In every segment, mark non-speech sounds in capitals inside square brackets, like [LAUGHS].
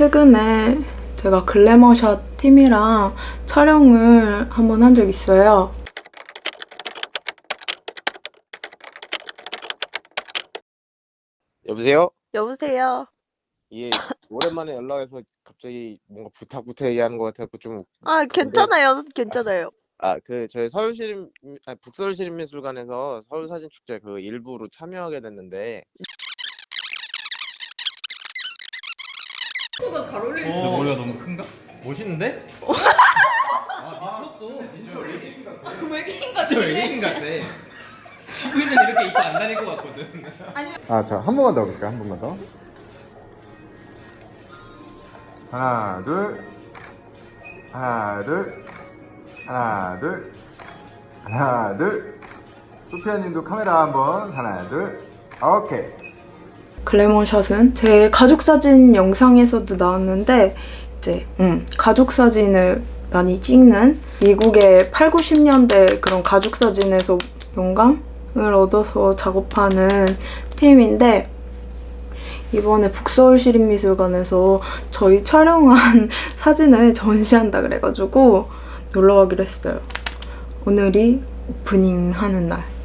최근에 제가 글래머샷 팀이랑 촬영을 한번 한 적 있어요. 여보세요? 여보세요. 예, 오랜만에 연락해서 갑자기 뭔가 부탁부터 얘기하는 것 같아서 좀, 아, 괜찮아요. 괜찮아요. 아, 그, 저희 서울시립, 아, 북서울시립미술관에서 서울사진축제 그 일부로 참여하게 됐는데, 근데 머리가 너무 큰가? 멋있는데? [LAUGHS] 아 미쳤어 진짜 외계인 같아 외계인 같아 진짜 외계인 같아 지구인은 이렇게 입고 안 다닐 것 같거든 아, 자, 한 번만 더 볼게요. 한 번만 더. 하나, 둘. 하나, 둘. 하나, 둘. 하나, 둘. 소피아 님도 카메라 한 번. 하나, 둘. 오케이. 글래머샷은 제 가족 사진 영상에서도 나왔는데 이제 음, 가족 사진을 많이 찍는 미국의 8, 90년대 그런 가족 사진에서 영감을 얻어서 작업하는 팀인데 이번에 북서울시립미술관에서 저희 촬영한 [LAUGHS] 사진을 전시한다 그래가지고 놀러 가기로 했어요. 오늘이 오프닝 하는 날.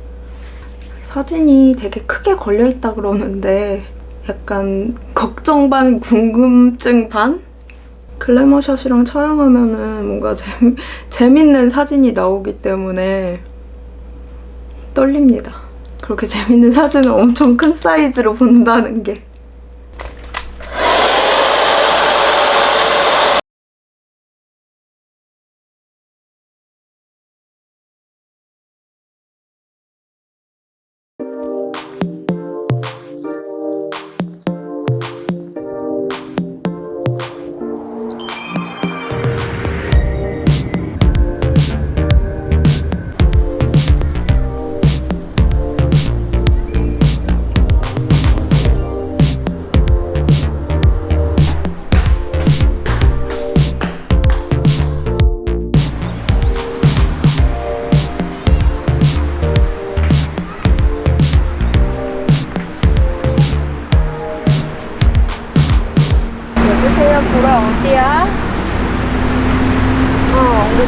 사진이 되게 크게 걸려있다 그러는데 약간 걱정 반 궁금증 반? 글래머샷이랑 촬영하면 은 뭔가 재미, [LAUGHS] 재밌는 사진이 나오기 때문에 떨립니다. 그렇게 재밌는 사진을 엄청 큰 사이즈로 본다는 게.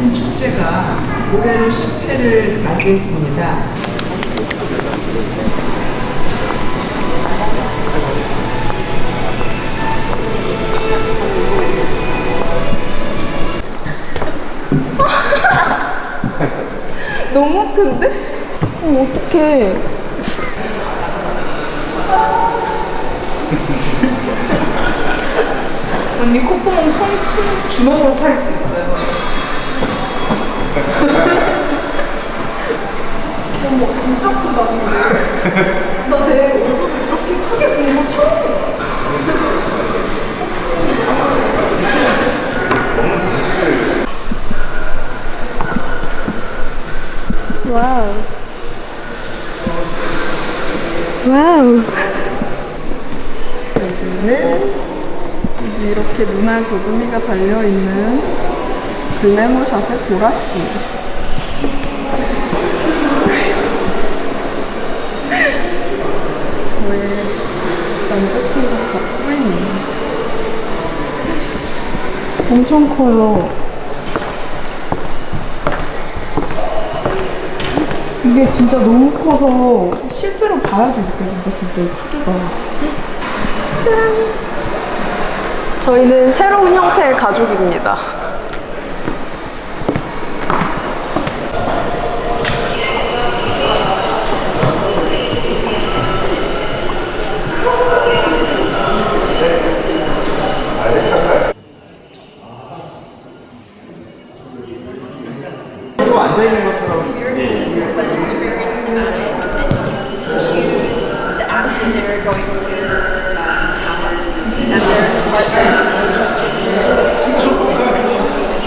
서울사진 축제가 올해로 10회를 맞이했습니다. [LAUGHS] 너무 큰데? 어, 어떡해. 언니 콧구멍 손, 손 주먹으로 팔 수 있어요. 어머, 진짜 크다. 나내 얼굴 이렇게 크게 본 거 처음이야. 와우. 와우. 여기는 여기 이렇게 눈알 두드미가 달려있는 보라씨. 그리고 저의 남자친구 갑돌님. 엄청 커요. 이게 진짜 너무 커서 실제로 봐야지 느껴진다 진짜 이 크기가 짠 저희는 새로운 형태의 가족입니다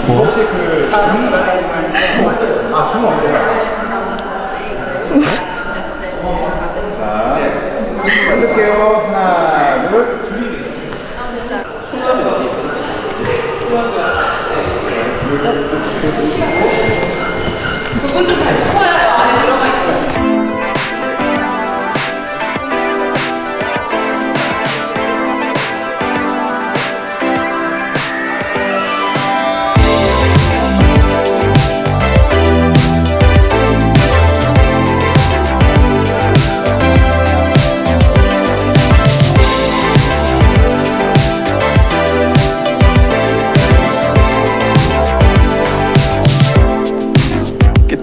뭐? 혹시 그 사람 사람만 주먹 쓰겠어요? 아 주먹 쓰겠어요? 해볼게요. 하나, 둘. 두분좀잘 보여요 안에 들어가 있고.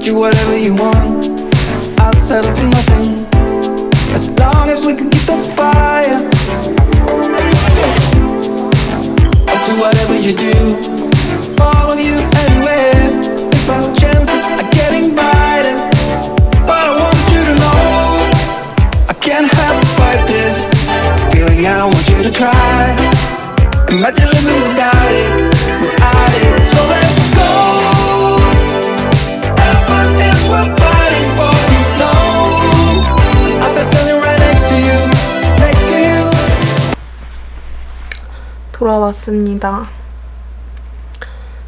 You whatever you want. I'll settle for nothing. As long as we can keep the fire. I'll do whatever you do. Follow you 돌아왔습니다.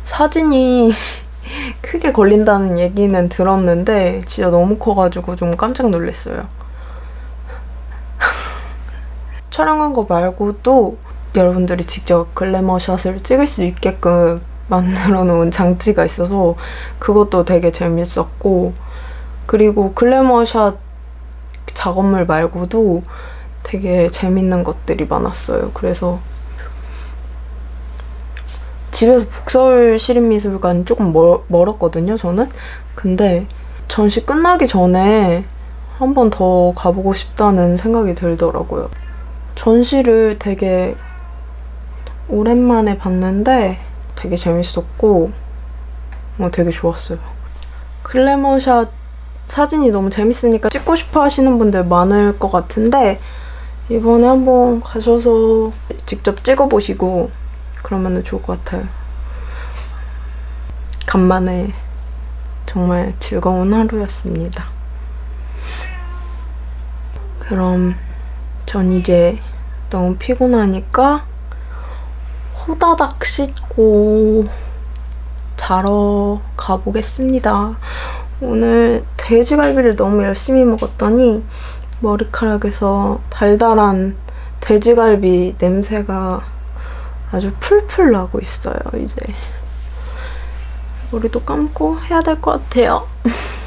사진이 [LAUGHS] 크게 걸린다는 얘기는 들었는데 진짜 너무 커가지고 좀 깜짝 놀랐어요. [LAUGHS] 촬영한 거 말고도 여러분들이 직접 글래머 샷을 찍을 수 있게끔 만들어 놓은 장치가 있어서 그것도 되게 재밌었고 그리고 글래머 샷 작업물 말고도 되게 재밌는 것들이 많았어요. 그래서 집에서 북서울 시립미술관 조금 멀, 멀었거든요, 저는. 근데 전시 끝나기 전에 한 번 더 가보고 싶다는 생각이 들더라고요. 전시를 되게 오랜만에 봤는데 되게 재밌었고 어, 되게 좋았어요. 글래머샷 사진이 너무 재밌으니까 찍고 싶어 하시는 분들 많을 것 같은데 이번에 한번 가셔서 직접 찍어보시고 그러면 좋을 것 같아요. 간만에 정말 즐거운 하루였습니다. 그럼 전 이제 너무 피곤하니까 호다닥 씻고 자러 가보겠습니다. 오늘 돼지갈비를 너무 열심히 먹었더니 머리카락에서 달달한 돼지갈비 냄새가 아주 풀풀 나고 있어요, 이제. 머리도 감고 해야 될 것 같아요. [LAUGHS]